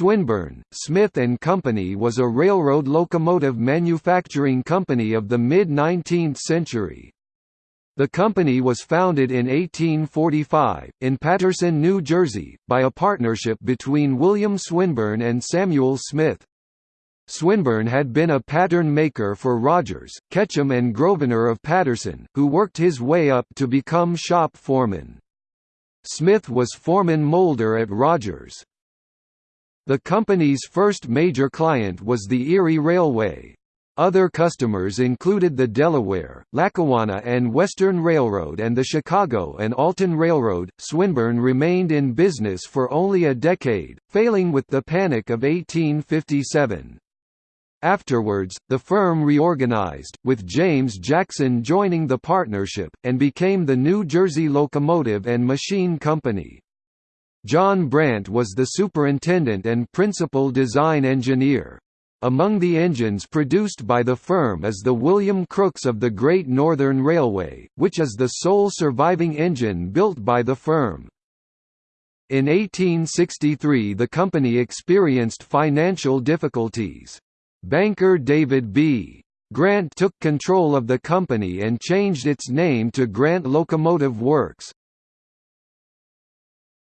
Swinburne, Smith Company was a railroad locomotive manufacturing company of the mid-19th century. The company was founded in 1845, in Paterson, New Jersey, by a partnership between William Swinburne and Samuel Smith. Swinburne had been a pattern maker for Rogers, Ketchum and Grosvenor of Paterson, who worked his way up to become shop foreman. Smith was foreman molder at Rogers. The company's first major client was the Erie Railway. Other customers included the Delaware, Lackawanna and Western Railroad and the Chicago and Alton Railroad. Swinburne remained in business for only a decade, failing with the Panic of 1857. Afterwards, the firm reorganized, with James Jackson joining the partnership, and became the New Jersey Locomotive and Machine Company. John Brandt was the superintendent and principal design engineer. Among the engines produced by the firm is the William Crooks of the Great Northern Railway, which is the sole surviving engine built by the firm. In 1863 the company experienced financial difficulties. Banker David B. Grant took control of the company and changed its name to Grant Locomotive Works.